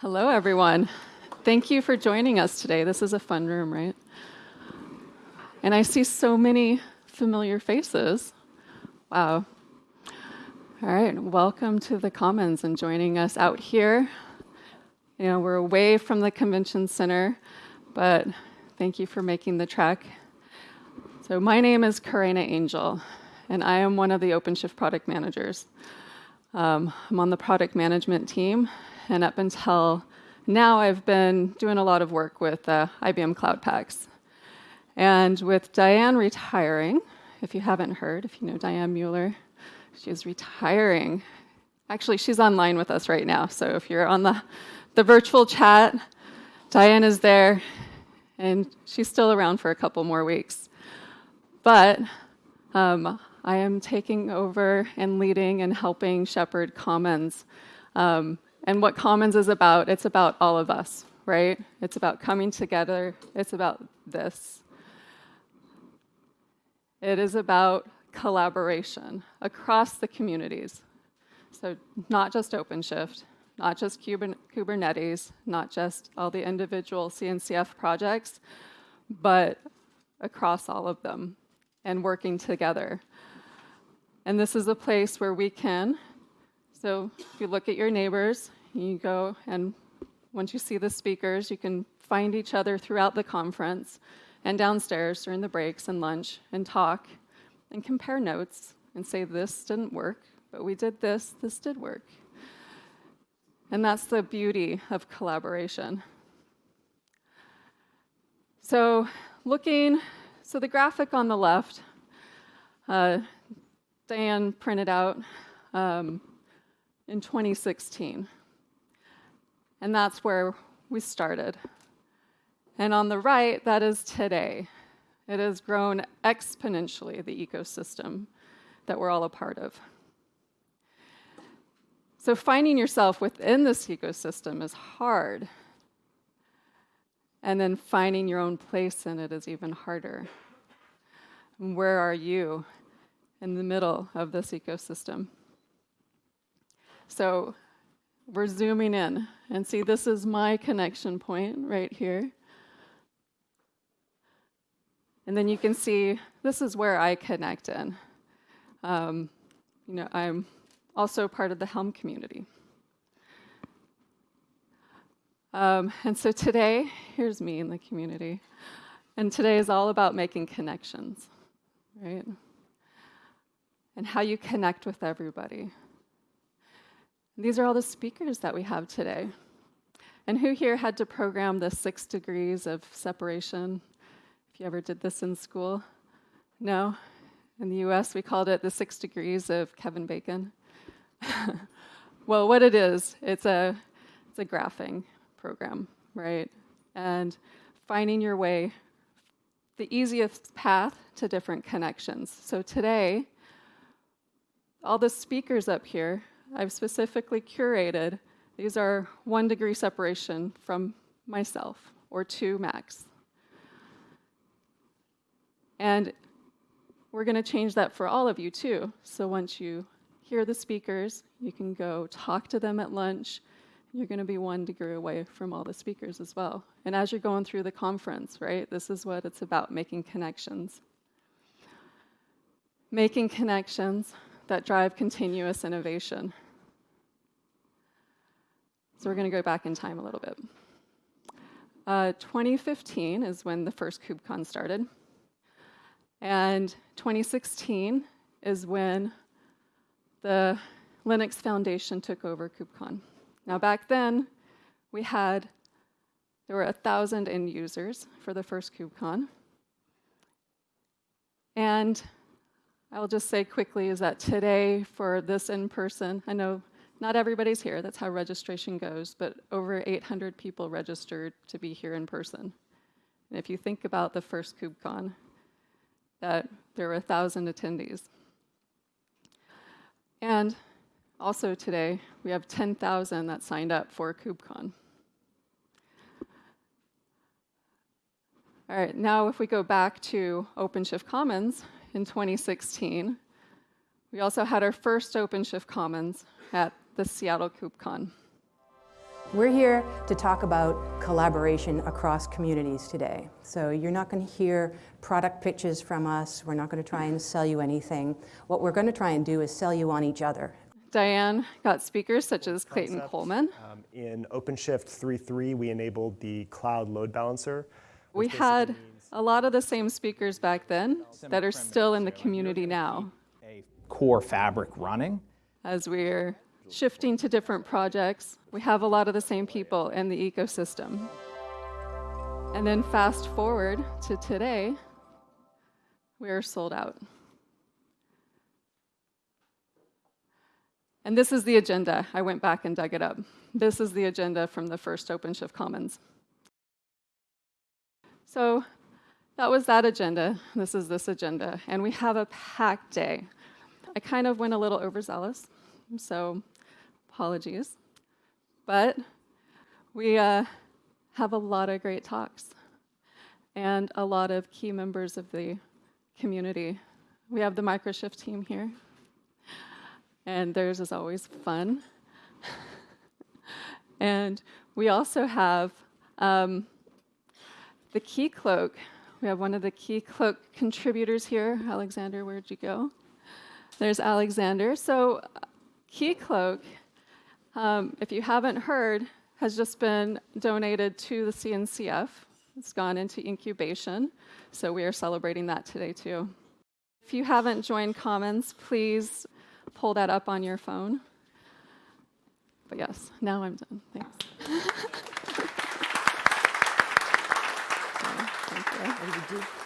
Hello, everyone. Thank you for joining us today. This is a fun room, right? And I see so many familiar faces. Wow. All right, welcome to the Commons and joining us out here. You know, we're away from the convention center, but thank you for making the trek. So my name is Karina Angel, and I am one of the OpenShift product managers. Um, I'm on the product management team, and up until now, I've been doing a lot of work with uh, IBM Cloud Paks. And with Diane retiring, if you haven't heard, if you know Diane Mueller, she's retiring. Actually, she's online with us right now. So if you're on the, the virtual chat, Diane is there, and she's still around for a couple more weeks. But um, I am taking over and leading and helping shepherd Commons. Um, and what Commons is about, it's about all of us, right? It's about coming together. It's about this. It is about collaboration across the communities. So not just OpenShift, not just Kubernetes, not just all the individual CNCF projects, but across all of them and working together. And this is a place where we can, so if you look at your neighbors, you go and once you see the speakers, you can find each other throughout the conference and downstairs during the breaks and lunch and talk and compare notes and say, this didn't work, but we did this, this did work. And that's the beauty of collaboration. So looking, so the graphic on the left, uh, Diane printed out um, in 2016. And that's where we started. And on the right, that is today. It has grown exponentially, the ecosystem that we're all a part of. So finding yourself within this ecosystem is hard. And then finding your own place in it is even harder. where are you in the middle of this ecosystem? So we're zooming in and see this is my connection point right here. And then you can see this is where I connect in. Um, you know, I'm also part of the Helm community. Um, and so today, here's me in the community. And today is all about making connections, right? And how you connect with everybody. These are all the speakers that we have today. And who here had to program the six degrees of separation? If you ever did this in school? No? In the US, we called it the six degrees of Kevin Bacon. well, what it is, it's a, it's a graphing program, right? And finding your way, the easiest path to different connections. So today, all the speakers up here, I've specifically curated. These are one degree separation from myself, or two max. And we're going to change that for all of you too. So once you hear the speakers, you can go talk to them at lunch. You're going to be one degree away from all the speakers as well. And as you're going through the conference, right, this is what it's about, making connections. Making connections that drive continuous innovation. So we're going to go back in time a little bit. Uh, 2015 is when the first KubeCon started. And 2016 is when the Linux Foundation took over KubeCon. Now back then, we had, there were 1,000 end users for the first KubeCon. And I'll just say quickly is that today for this in-person, I know not everybody's here, that's how registration goes, but over 800 people registered to be here in person. And if you think about the first KubeCon, that there were 1,000 attendees. And also today, we have 10,000 that signed up for KubeCon. All right, now if we go back to OpenShift Commons in 2016, we also had our first OpenShift Commons at the Seattle KubeCon. We're here to talk about collaboration across communities today. So you're not going to hear product pitches from us. We're not going to try and sell you anything. What we're going to try and do is sell you on each other. Diane got speakers such as Clayton concept. Coleman. Um, in OpenShift 3.3, we enabled the cloud load balancer. We had means a lot of the same speakers back then that are still in the community now a core fabric running. as we're shifting to different projects. We have a lot of the same people in the ecosystem. And then fast forward to today, we are sold out. And this is the agenda. I went back and dug it up. This is the agenda from the first OpenShift Commons. So that was that agenda. This is this agenda. And we have a packed day. I kind of went a little overzealous, so apologies. But we uh, have a lot of great talks and a lot of key members of the community. We have the Microshift team here, and theirs is always fun. and we also have um, the Keycloak. We have one of the Key contributors here. Alexander, where'd you go? There's Alexander. So, Keycloak, um, if you haven't heard, has just been donated to the CNCF. It's gone into incubation. So, we are celebrating that today, too. If you haven't joined Commons, please pull that up on your phone. But yes, now I'm done. Thanks. Thank you.